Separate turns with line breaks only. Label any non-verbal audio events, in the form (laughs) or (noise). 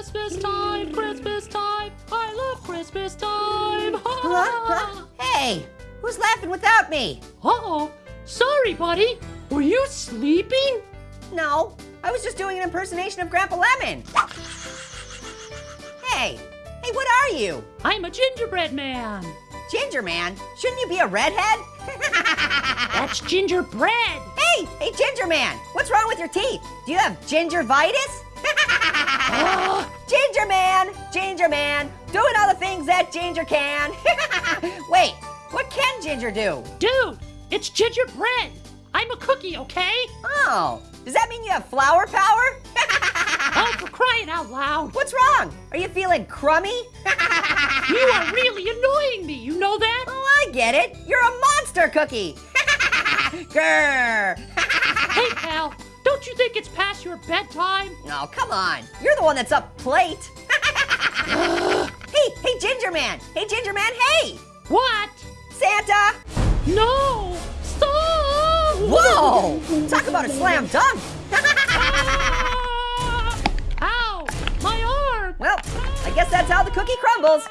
Christmas time, Christmas time. I love Christmas time.
Huh? Huh? Hey, who's laughing without me?
Uh-oh. Sorry, buddy. Were you sleeping?
No, I was just doing an impersonation of Grandpa Lemon. Hey, hey, what are you?
I'm a gingerbread man.
Ginger Man? Shouldn't you be a redhead? (laughs)
That's gingerbread.
hey, hey, Ginger Man, what's wrong with your teeth? Do you have gingivitis? Oh, ginger Man, Ginger Man, doing all the things that Ginger can. (laughs) Wait, what can Ginger do?
Dude, it's gingerbread. I'm a cookie, okay?
Oh, does that mean you have flower power? (laughs)
Oh, for crying out loud.
What's wrong? Are you feeling crummy? (laughs)
You are really annoying me. You know that?
Oh, I get it. You're a monster cookie. Grr.
Hey. Don't you think it's past your bedtime?
Oh, come on. You're the one that's up late. (laughs) hey, hey, Ginger Man. Hey, Ginger Man, hey.
What?
Santa.
No! Stop!
Whoa! Talk about a slam dunk.
Ah! Ow! My arm!
well, I guess that's how the cookie crumbles.